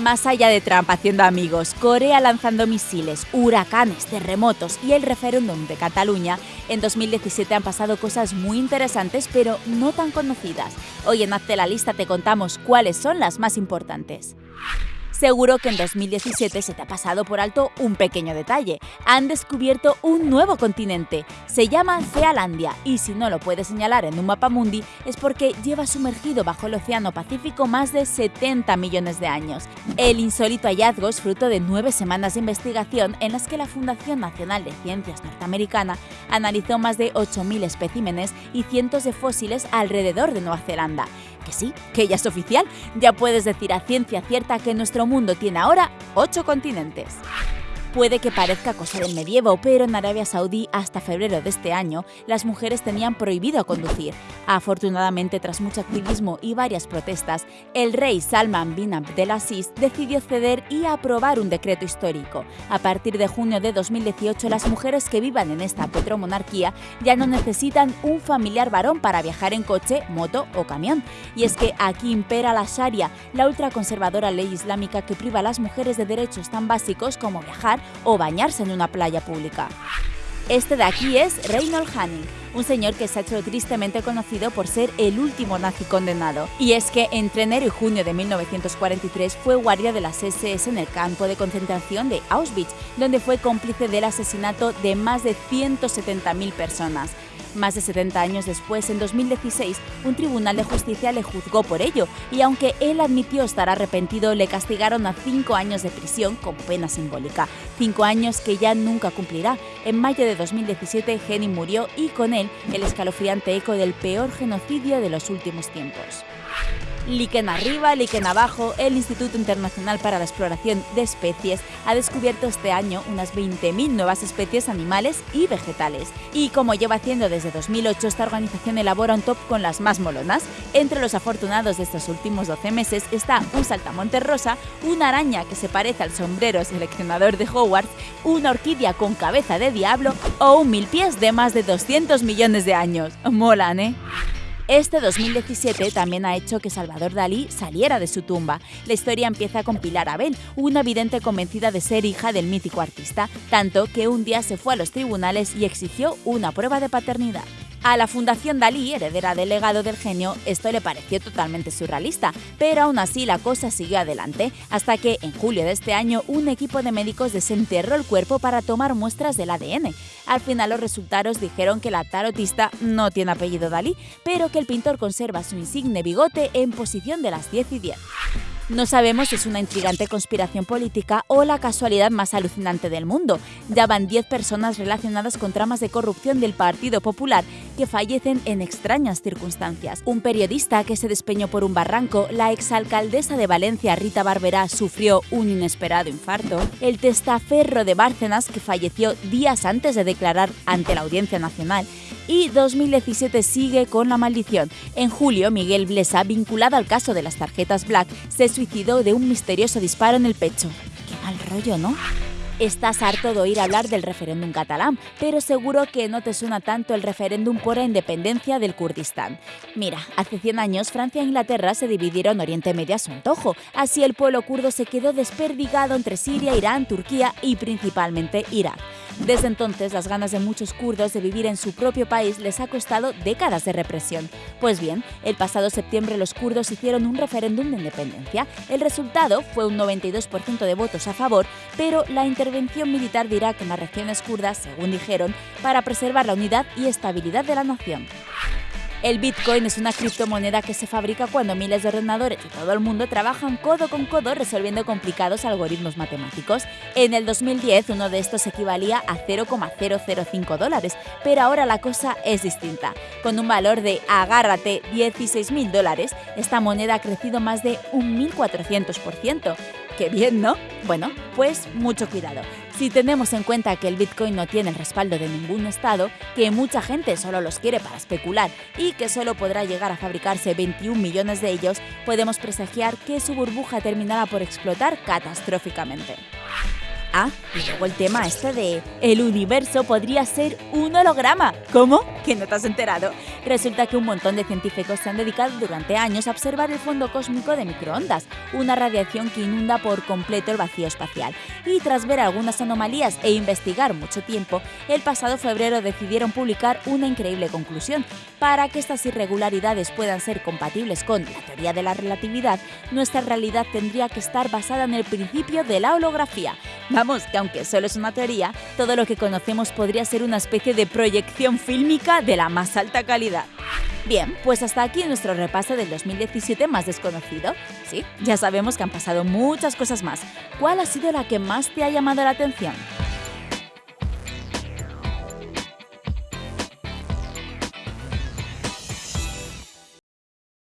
Más allá de Trump haciendo amigos, Corea lanzando misiles, huracanes, terremotos y el referéndum de Cataluña, en 2017 han pasado cosas muy interesantes pero no tan conocidas. Hoy en Hazte la lista te contamos cuáles son las más importantes. Seguro que en 2017 se te ha pasado por alto un pequeño detalle. Han descubierto un nuevo continente. Se llama Zealandia y si no lo puedes señalar en un mapa mundi es porque lleva sumergido bajo el Océano Pacífico más de 70 millones de años. El insólito hallazgo es fruto de nueve semanas de investigación en las que la Fundación Nacional de Ciencias Norteamericana analizó más de 8.000 especímenes y cientos de fósiles alrededor de Nueva Zelanda que sí, que ya es oficial, ya puedes decir a ciencia cierta que nuestro mundo tiene ahora ocho continentes. Puede que parezca cosa del medievo, pero en Arabia Saudí hasta febrero de este año las mujeres tenían prohibido conducir. Afortunadamente, tras mucho activismo y varias protestas, el rey Salman bin Abdelaziz decidió ceder y aprobar un decreto histórico. A partir de junio de 2018, las mujeres que vivan en esta petromonarquía ya no necesitan un familiar varón para viajar en coche, moto o camión. Y es que aquí impera la Sharia, la ultraconservadora ley islámica que priva a las mujeres de derechos tan básicos como viajar o bañarse en una playa pública. Este de aquí es Reinhold Hanning, un señor que se ha hecho tristemente conocido por ser el último nazi condenado. Y es que entre enero y junio de 1943 fue guardia de las SS en el campo de concentración de Auschwitz, donde fue cómplice del asesinato de más de 170.000 personas. Más de 70 años después, en 2016, un tribunal de justicia le juzgó por ello y aunque él admitió estar arrepentido, le castigaron a cinco años de prisión con pena simbólica. Cinco años que ya nunca cumplirá. En mayo de 2017, Henning murió y con él el escalofriante eco del peor genocidio de los últimos tiempos. Liquen arriba, Liquen abajo, el Instituto Internacional para la Exploración de Especies ha descubierto este año unas 20.000 nuevas especies animales y vegetales. Y como lleva haciendo desde 2008, esta organización elabora un top con las más molonas. Entre los afortunados de estos últimos 12 meses está un saltamonte rosa, una araña que se parece al sombrero seleccionador de Hogwarts, una orquídea con cabeza de diablo o un mil pies de más de 200 millones de años. Molan, ¿eh? Este 2017 también ha hecho que Salvador Dalí saliera de su tumba. La historia empieza con Pilar Abel, una vidente convencida de ser hija del mítico artista, tanto que un día se fue a los tribunales y exigió una prueba de paternidad. A la Fundación Dalí, heredera del legado del genio, esto le pareció totalmente surrealista, pero aún así la cosa siguió adelante, hasta que en julio de este año un equipo de médicos desenterró el cuerpo para tomar muestras del ADN. Al final los resultados dijeron que la tarotista no tiene apellido Dalí, pero que el pintor conserva su insigne bigote en posición de las 10 y 10. No sabemos si es una intrigante conspiración política o la casualidad más alucinante del mundo. Ya van 10 personas relacionadas con tramas de corrupción del Partido Popular que fallecen en extrañas circunstancias. Un periodista que se despeñó por un barranco, la exalcaldesa de Valencia Rita Barberá sufrió un inesperado infarto, el testaferro de Bárcenas que falleció días antes de declarar ante la Audiencia Nacional y 2017 sigue con la maldición. En julio, Miguel Blesa, vinculado al caso de las tarjetas Black, se suicidó de un misterioso disparo en el pecho. Qué mal rollo, ¿no? Estás harto de oír hablar del referéndum catalán, pero seguro que no te suena tanto el referéndum por la independencia del Kurdistán. Mira, hace 100 años Francia e Inglaterra se dividieron Oriente Medio a su antojo. Así el pueblo kurdo se quedó desperdigado entre Siria, Irán, Turquía y principalmente Irak. Desde entonces, las ganas de muchos kurdos de vivir en su propio país les ha costado décadas de represión. Pues bien, el pasado septiembre los kurdos hicieron un referéndum de independencia. El resultado fue un 92% de votos a favor, pero la intervención militar de Irak en las regiones kurdas, según dijeron, para preservar la unidad y estabilidad de la nación. El Bitcoin es una criptomoneda que se fabrica cuando miles de ordenadores de todo el mundo trabajan codo con codo resolviendo complicados algoritmos matemáticos. En el 2010 uno de estos equivalía a 0,005 dólares, pero ahora la cosa es distinta. Con un valor de, agárrate, 16.000 dólares, esta moneda ha crecido más de un 1.400%. ¡Qué bien, ¿no? Bueno, pues mucho cuidado. Si tenemos en cuenta que el Bitcoin no tiene el respaldo de ningún estado, que mucha gente solo los quiere para especular y que solo podrá llegar a fabricarse 21 millones de ellos, podemos presagiar que su burbuja terminará por explotar catastróficamente. Ah, y luego el tema este de el universo podría ser un holograma. ¿Cómo? Que no te has enterado. Resulta que un montón de científicos se han dedicado durante años a observar el fondo cósmico de microondas, una radiación que inunda por completo el vacío espacial. Y tras ver algunas anomalías e investigar mucho tiempo, el pasado febrero decidieron publicar una increíble conclusión. Para que estas irregularidades puedan ser compatibles con la teoría de la relatividad, nuestra realidad tendría que estar basada en el principio de la holografía. Vamos, que aunque solo es una teoría, todo lo que conocemos podría ser una especie de proyección fílmica de la más alta calidad. Bien, pues hasta aquí nuestro repaso del 2017 más desconocido. Sí, ya sabemos que han pasado muchas cosas más. ¿Cuál ha sido la que más te ha llamado la atención?